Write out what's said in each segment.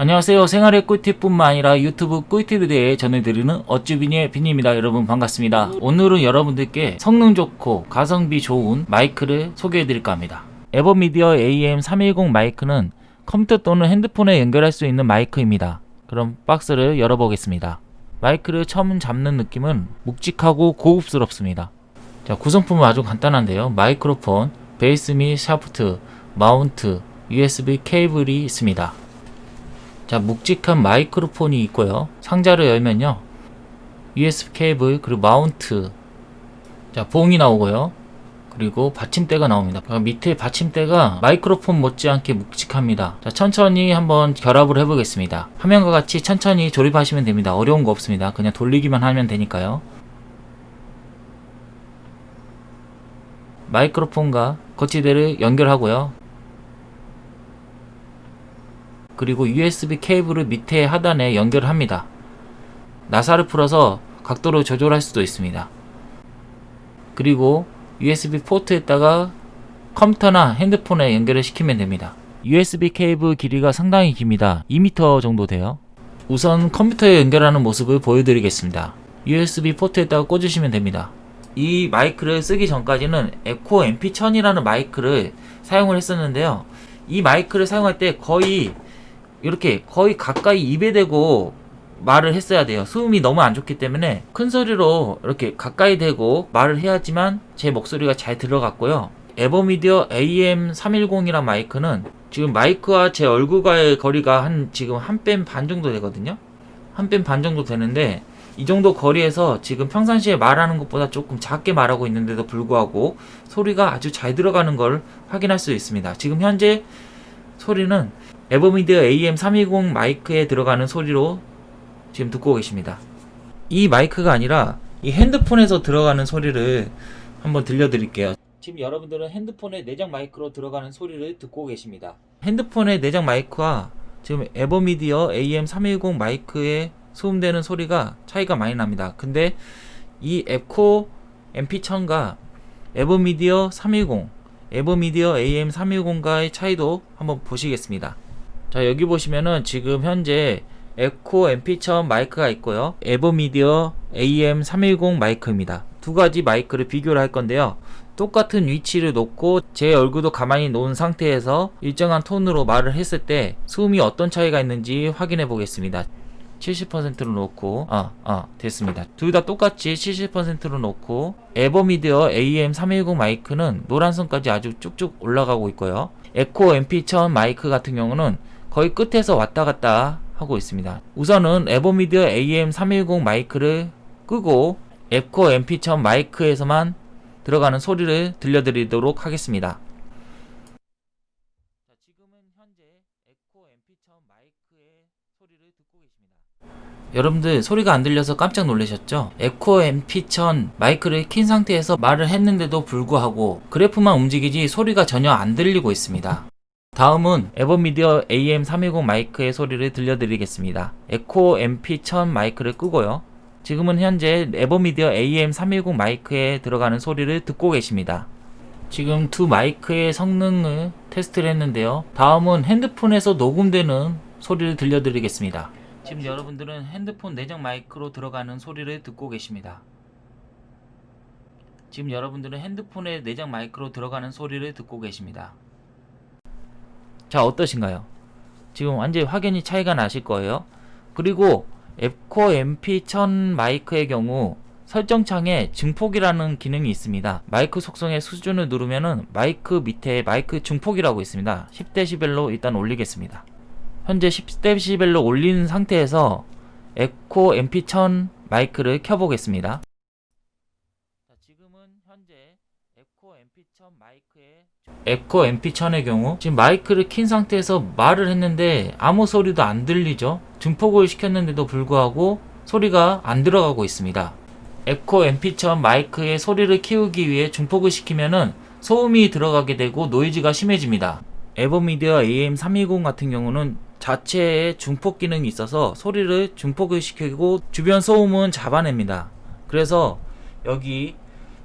안녕하세요. 생활의 꿀팁뿐만 아니라 유튜브 꿀팁에 대해 전해드리는 어쭈비니의 빈입니다. 여러분 반갑습니다. 오늘은 여러분들께 성능 좋고 가성비 좋은 마이크를 소개해드릴까 합니다. 에버미디어 AM310 마이크는 컴퓨터 또는 핸드폰에 연결할 수 있는 마이크입니다. 그럼 박스를 열어보겠습니다. 마이크를 처음 잡는 느낌은 묵직하고 고급스럽습니다. 자 구성품은 아주 간단한데요. 마이크로폰, 베이스 및 샤프트, 마운트, USB 케이블이 있습니다 자 묵직한 마이크로폰이 있고요. 상자를 열면요. USB 케이블 그리고 마운트. 자 봉이 나오고요. 그리고 받침대가 나옵니다. 그 밑에 받침대가 마이크로폰 못지않게 묵직합니다. 자 천천히 한번 결합을 해 보겠습니다. 화면과 같이 천천히 조립하시면 됩니다. 어려운 거 없습니다. 그냥 돌리기만 하면 되니까요. 마이크로폰과 거치대를 연결하고요 그리고 USB 케이블을 밑에 하단에 연결합니다. 나사를 풀어서 각도를 조절할 수도 있습니다. 그리고 USB 포트에다가 컴퓨터나 핸드폰에 연결을 시키면 됩니다. USB 케이블 길이가 상당히 깁니다. 2m 정도 돼요. 우선 컴퓨터에 연결하는 모습을 보여드리겠습니다. USB 포트에다가 꽂으시면 됩니다. 이 마이크를 쓰기 전까지는 에코 MP1000이라는 마이크를 사용을 했었는데요. 이 마이크를 사용할 때 거의 이렇게 거의 가까이 입에 대고 말을 했어야 돼요. 소음이 너무 안 좋기 때문에 큰 소리로 이렇게 가까이 대고 말을 해야지만 제 목소리가 잘 들어갔고요. 에버미디어 AM310이란 마이크는 지금 마이크와 제 얼굴과의 거리가 한 지금 한 뺨 반 정도 되거든요. 한 뺨 반 정도 되는데 이 정도 거리에서 지금 평상시에 말하는 것보다 조금 작게 말하고 있는데도 불구하고 소리가 아주 잘 들어가는 걸 확인할 수 있습니다. 지금 현재 소리는 에버미디어 AM320 마이크에 들어가는 소리로 지금 듣고 계십니다. 이 마이크가 아니라 이 핸드폰에서 들어가는 소리를 한번 들려드릴게요. 지금 여러분들은 핸드폰의 내장 마이크로 들어가는 소리를 듣고 계십니다. 핸드폰의 내장 마이크와 지금 에버미디어 AM310 마이크에 수음되는 소리가 차이가 많이 납니다. 근데 이 앱코 MP1000과 에버미디어 310, 에버미디어 AM310과의 차이도 한번 보시겠습니다. 자 여기 보시면은 지금 현재 앱코 MP1000 마이크가 있고요. 에버미디어 AM310 마이크입니다. 두 가지 마이크를 비교를 할 건데요. 똑같은 위치를 놓고 제 얼굴도 가만히 놓은 상태에서 일정한 톤으로 말을 했을 때 소음이 어떤 차이가 있는지 확인해 보겠습니다. 70%로 놓고 아, 아 됐습니다. 둘 다 똑같이 70%로 놓고 에버미디어 AM310 마이크는 노란선까지 아주 쭉쭉 올라가고 있고요. 에코 MP1000 마이크 같은 경우는 거의 끝에서 왔다 갔다 하고 있습니다. 우선은 에버미디어 AM310 마이크를 끄고 앱코 MP1000 마이크에서만 들어가는 소리를 들려드리도록 하겠습니다. 자, 지금은 현재 앱코 MP1000 마이크의 소리를 듣고 계십니다. 여러분들 소리가 안 들려서 깜짝 놀라셨죠? 앱코 MP1000 마이크를 킨 상태에서 말을 했는데도 불구하고 그래프만 움직이지 소리가 전혀 안 들리고 있습니다. 다음은 에버미디어 AM320 마이크의 소리를 들려드리겠습니다. 앱코 MP1000 마이크를 끄고요. 지금은 현재 에버미디어 AM310 마이크에 들어가는 소리를 듣고 계십니다. 지금 두 마이크의 성능을 테스트를 했는데요. 다음은 핸드폰에서 녹음되는 소리를 들려드리겠습니다. 지금 여러분들은 핸드폰 내장 마이크로 들어가는 소리를 듣고 계십니다. 지금 여러분들은 핸드폰의 내장 마이크로 들어가는 소리를 듣고 계십니다. 자 어떠신가요? 지금 완전히 확연히 차이가 나실 거예요. 그리고 앱코 MP1000 마이크의 경우 설정창에 증폭이라는 기능이 있습니다. 마이크 속성의 수준을 누르면은 마이크 밑에 마이크 증폭이라고 있습니다. 10dB로 일단 올리겠습니다. 현재 10dB로 올린 상태에서 앱코 MP1000 마이크를 켜보겠습니다. 자, 지금은 현재 앱코 MP1000 마이크의 앱코 MP1000의 경우 지금 마이크를 킨 상태에서 말을 했는데 아무 소리도 안 들리죠. 증폭을 시켰는데도 불구하고 소리가 안 들어가고 있습니다. 앱코 MP1000 마이크의 소리를 키우기 위해 증폭을 시키면은 소음이 들어가게 되고 노이즈가 심해집니다. 에버미디어 AM320 같은 경우는 자체에 증폭 기능이 있어서 소리를 증폭을 시키고 주변 소음은 잡아냅니다. 그래서 여기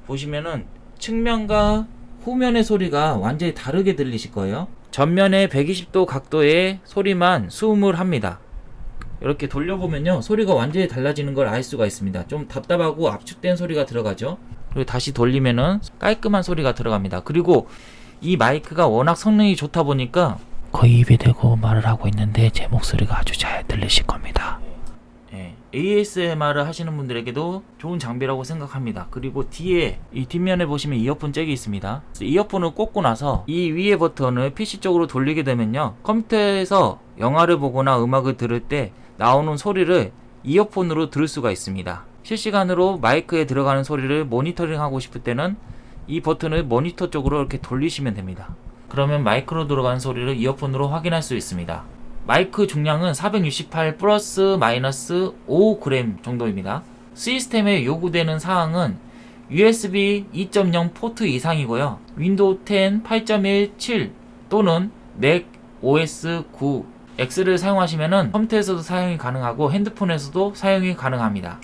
보시면은 측면과 후면의 소리가 완전히 다르게 들리실 거예요 전면에 120도 각도의 소리만 수음을 합니다. 이렇게 돌려보면요 소리가 완전히 달라지는 걸 알 수가 있습니다 좀 답답하고 압축된 소리가 들어가죠 그리고 다시 돌리면은 깔끔한 소리가 들어갑니다 그리고 이 마이크가 워낙 성능이 좋다 보니까 거의 입에 대고 말을 하고 있는데 제 목소리가 아주 잘 들리실 겁니다. 예, ASMR을 하시는 분들에게도 좋은 장비라고 생각합니다. 그리고 뒤에 이 뒷면에 보시면 이어폰 잭이 있습니다. 이어폰을 꽂고 나서 이 위에 버튼을 PC 쪽으로 돌리게 되면요. 컴퓨터에서 영화를 보거나 음악을 들을 때 나오는 소리를 이어폰으로 들을 수가 있습니다. 실시간으로 마이크에 들어가는 소리를 모니터링 하고 싶을 때는 이 버튼을 모니터 쪽으로 이렇게 돌리시면 됩니다. 그러면 마이크로 들어가는 소리를 이어폰으로 확인할 수 있습니다. 마이크 중량은 468 플러스 마이너스 5g 정도입니다. 시스템에 요구되는 사항은 USB 2.0 포트 이상이고요. 윈도우 10 8.17 또는 Mac OS 9 X를 사용하시면 컴퓨터에서도 사용이 가능하고 핸드폰에서도 사용이 가능합니다.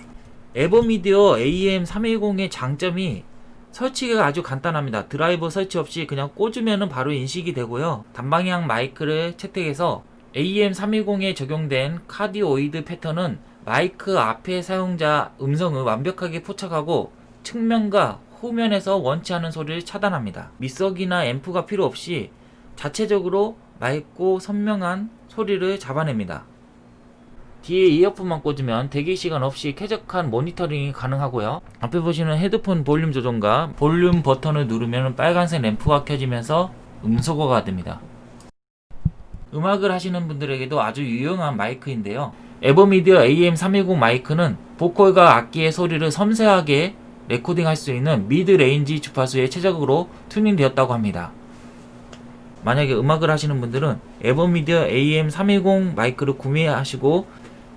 에버미디어 AM310의 장점이 설치가 아주 간단합니다. 드라이버 설치 없이 그냥 꽂으면 바로 인식이 되고요. 단방향 마이크를 채택해서 AM310에 적용된 cardioid 패턴은 마이크 앞에 사용자 음성을 완벽하게 포착하고 측면과 후면에서 원치 않은 소리를 차단합니다. 미석이나 앰프가 필요 없이 자체적으로 맑고 선명한 소리를 잡아냅니다. 뒤에 이어폰만 꽂으면 대기 시간 없이 쾌적한 모니터링이 가능하고요. 앞에 보시는 헤드폰 볼륨 조정과 볼륨 버튼을 누르면 빨간색 램프가 켜지면서 음소거가 됩니다. 음악을 하시는 분들에게도 아주 유용한 마이크인데요. 에버미디어 AM310 마이크는 보컬과 악기의 소리를 섬세하게 레코딩할 수 있는 mid range 주파수에 최적으로 튜닝되었다고 합니다. 만약에 음악을 하시는 분들은 에버미디어 AM310 마이크를 구매하시고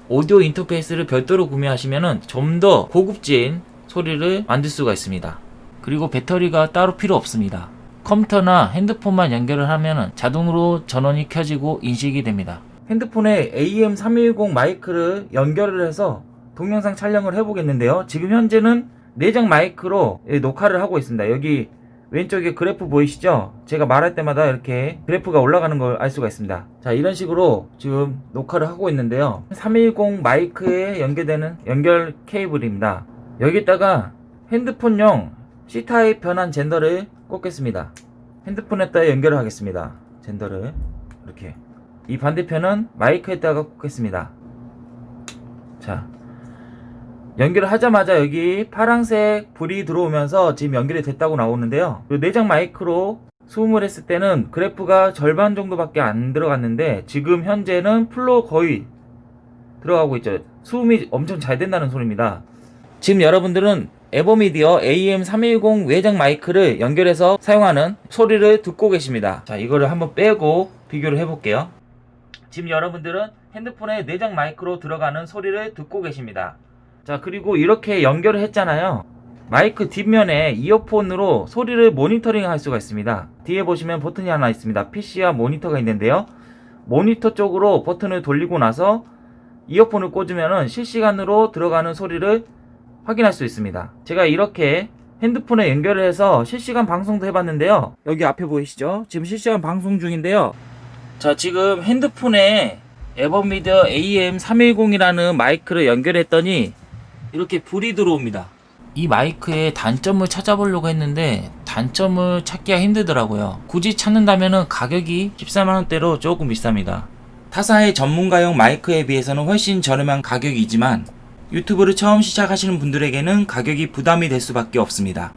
오디오 인터페이스를 별도로 구매하시면 좀 더 고급진 소리를 만들 수가 있습니다. 그리고 배터리가 따로 필요 없습니다. 컴퓨터나 핸드폰만 연결을 하면 자동으로 전원이 켜지고 인식이 됩니다. 핸드폰에 AM310 마이크를 연결을 해서 동영상 촬영을 해보겠는데요. 지금 현재는 내장 마이크로 녹화를 하고 있습니다. 여기 왼쪽에 그래프 보이시죠? 제가 말할 때마다 이렇게 그래프가 올라가는 걸 알 수가 있습니다. 자, 이런 식으로 지금 녹화를 하고 있는데요. 310 마이크에 연결되는 연결 케이블입니다. 여기다가 핸드폰용 C타입 변환 젠더를 꽂겠습니다. 핸드폰에다 연결을 하겠습니다. 젠더를 이렇게 이 반대편은 마이크에다가 꽂겠습니다. 자, 연결을 하자마자 여기 파란색 불이 들어오면서 지금 연결이 됐다고 나오는데요. 그 내장 마이크로 수음을 했을 때는 그래프가 절반 정도밖에 안 들어갔는데 지금 현재는 풀로 거의 들어가고 있죠. 수음이 엄청 잘 된다는 소리입니다. 지금 여러분들은 에버미디어 AM310 외장 마이크를 연결해서 사용하는 소리를 듣고 계십니다. 자, 이거를 한번 빼고 비교를 해볼게요. 지금 여러분들은 핸드폰에 내장 마이크로 들어가는 소리를 듣고 계십니다. 자 그리고 이렇게 연결을 했잖아요 마이크 뒷면에 이어폰으로 소리를 모니터링 할 수가 있습니다 뒤에 보시면 버튼이 하나 있습니다 PC와 모니터가 있는데요 모니터 쪽으로 버튼을 돌리고 나서 이어폰을 꽂으면 실시간으로 들어가는 소리를 확인할 수 있습니다 제가 이렇게 핸드폰에 연결을 해서 실시간 방송도 해봤는데요 여기 앞에 보이시죠 지금 실시간 방송 중인데요 자 지금 핸드폰에 에버미디어 AM310이라는 마이크를 연결했더니 이렇게 불이 들어옵니다. 이 마이크의 단점을 찾아보려고 했는데 단점을 찾기가 힘들더라고요. 굳이 찾는다면 가격이 14만원대로 조금 비쌉니다. 타사의 전문가용 마이크에 비해서는 훨씬 저렴한 가격이지만 유튜브를 처음 시작하시는 분들에게는 가격이 부담이 될 수밖에 없습니다.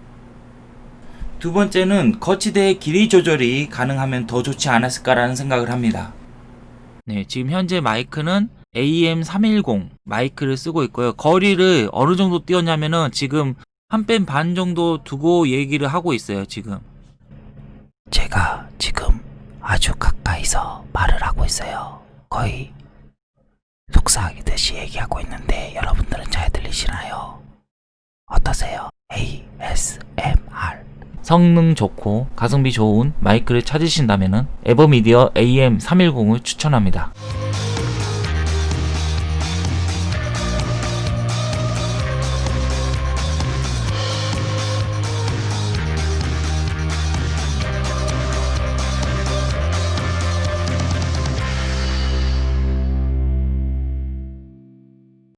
두 번째는 거치대의 길이 조절이 가능하면 더 좋지 않았을까라는 생각을 합니다. 네, 지금 현재 마이크는 AM310 마이크를 쓰고 있고요. 거리를 어느 정도 띄웠냐면은 지금 한뺨반 정도 두고 얘기를 하고 있어요, 지금. 제가 지금 아주 가까이서 말을 하고 있어요. 거의 속삭이듯이 얘기하고 있는데 여러분들은 잘 들리시나요? 어떠세요? ASMR 성능 좋고 가성비 좋은 마이크를 찾으신다면은 에버미디어 AM310을 추천합니다.